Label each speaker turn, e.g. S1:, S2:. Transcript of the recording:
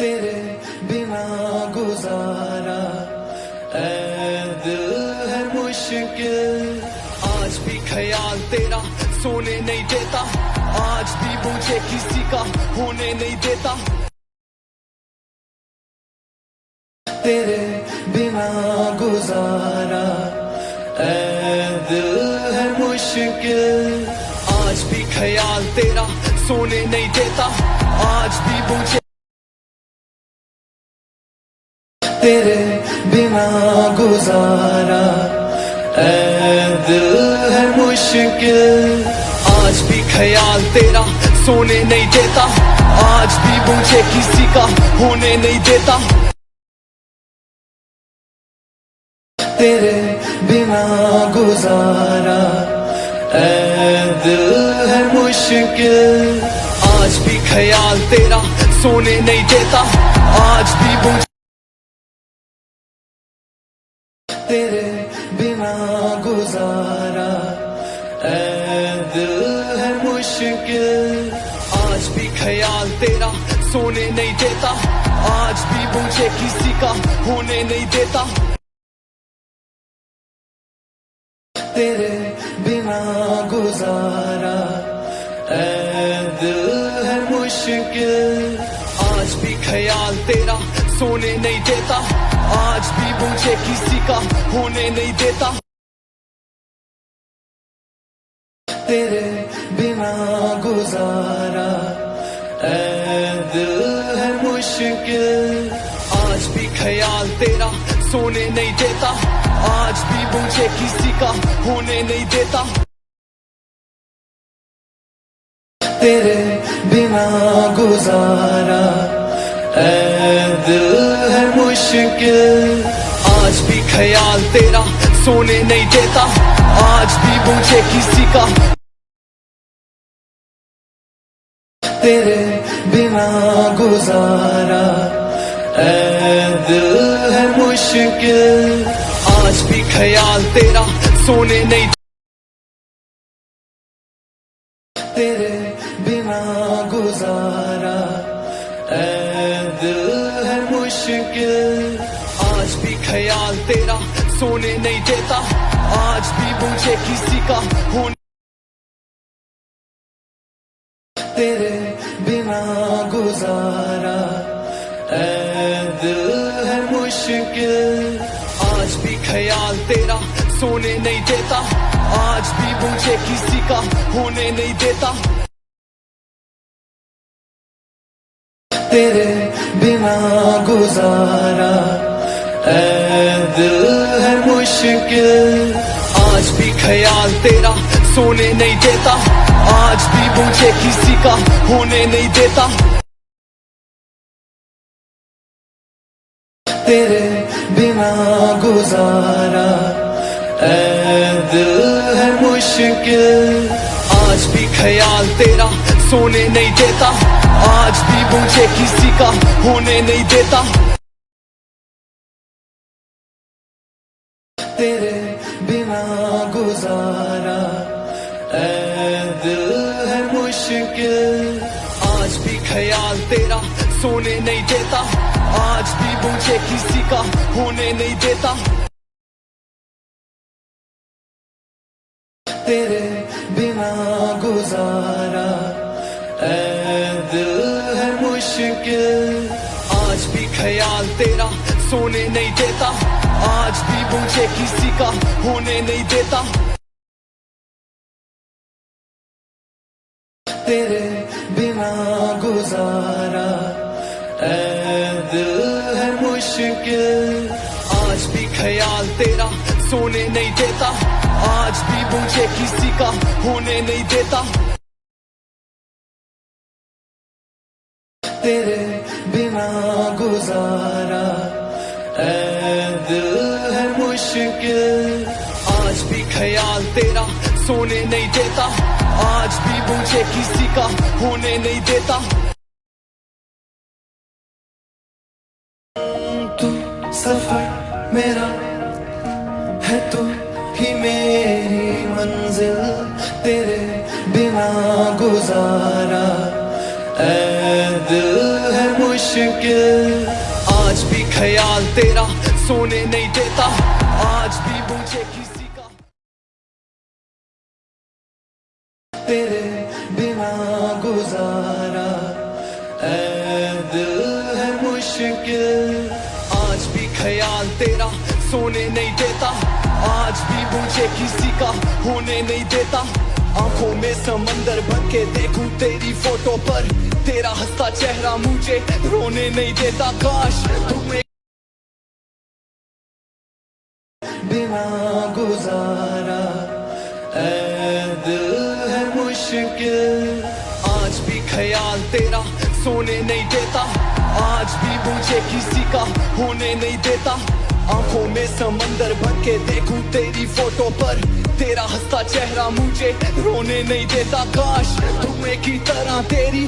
S1: तेरे बिना गुजारा। ऐ दिल है मुश्किल।
S2: आज भी ख्याल तेरा सोने नहीं देता। आज भी मुझे किसी का होने नहीं देता।
S1: तेरे बिना गुजारा। ऐ दिल है मुश्किल।
S2: आज भी ख्याल तेरा सोने नहीं देता। आज भी मुझे
S1: तेरे बिना गुजारा। ऐ दिल है मुश्किल।
S2: आज भी ख्याल तेरा सोने नहीं देता। आज भी मुझे किसी का होने नहीं देता।
S1: तेरे बिना गुजारा। ऐ दिल है मुश्किल।
S2: आज भी ख्याल तेरा सोने नहीं देता। आज भी मुझे
S1: तेरे बिना गुजारा। दिल है मुश्किल।
S2: आज भी ख्याल तेरा सोने नहीं देता। आज भी मुझे किसी का होने नहीं देता।
S1: तेरे बिना गुजारा। ऐ दिल है मुश्किल।
S2: ख्याल तेरा, सोने नहीं देता। आज भी मुझे किसी का होने नहीं देता।
S1: तेरे बिना गुजारा है मुश्किल।
S2: आज भी ख्याल तेरा, सोने नहीं देता। आज भी मुझे किसी का होने नहीं देता।
S1: तेरे बिना गुजारा दिल है मुश्किल।
S2: आज भी ख्याल तेरा सोने नहीं देता, आज भी मुझे किसी का
S1: तेरे बिना गुजारा। दिल है मुश्किल।
S2: आज भी ख्याल तेरा सोने नहीं
S1: तेरे बिना गुजारा। दिल है मुश्किल।
S2: आज भी ख्याल तेरा सोने नहीं देता। आज भी मुझे किसी का होने
S1: तेरे बिना गुजारा। दिल है मुश्किल।
S2: आज भी ख्याल तेरा सोने नहीं देता। आज भी मुझे किसी का होने नहीं देता।
S1: तेरे बिना गुजारा। दिल है मुश्किल।
S2: आज भी ख्याल तेरा सोने नहीं देता। आज भी मुझे किसी का होने नहीं देता।
S1: तेरे बिना गुजारा। ऐ दिल है मुश्किल।
S2: आज भी ख्याल तेरा सोने नहीं देता। आज भी मुझे किसी का होने नहीं देता।
S1: तेरे बिना गुजारा, ऐ दिल है मुश्किल।
S2: आज भी ख्याल तेरा सोने नहीं देता। आज भी मुझे किसी का होने नहीं देता।
S1: तेरे बिना गुजारा मुश्किल।
S2: आज भी ख्याल तेरा सोने नहीं देता। आज भी मुझे किसी का होने नहीं देता।
S1: तेरे बिना गुजारा ऐ दिल है मुश्किल।
S2: आज भी ख्याल तेरा सोने नहीं देता। आज भी मुझे किसी का होने नहीं देता।
S1: तेरे बिना गुजारा। ऐ दिल है मुश्किल।
S2: आज भी ख्याल तेरा सोने नहीं देता। आज भी मुझे किसी का होने नहीं देता।
S1: तू सफ़र मेरा है, तू ही मेरी मंजिल। तेरे बिना गुजारा। मुश्किल।
S2: आज भी ख्याल तेरा सोने नहीं देता। आज भी मुझे किसी का
S1: तेरे बिना गुजारा दिल है मुश्किल।
S2: आज भी ख्याल तेरा सोने नहीं देता। आज भी मुझे किसी का होने नहीं देता। आँखों में समंदर भर के देखूँ तेरी फ़ोटो पर। तेरा हंसता चेहरा मुझे रोने नहीं देता, काश तुम एक
S1: बिना गुजारा। दिल है मुश्किल,
S2: आज भी ख्याल तेरा सोने नहीं देता। आज भी मुझे किसी का होने नहीं देता। आँखों में समंदर भर के देखूँ तेरी फ़ोटो पर। तेरा हंसता चेहरा मुझे रोने नहीं देता। काश तुम्हें की तरह तेरी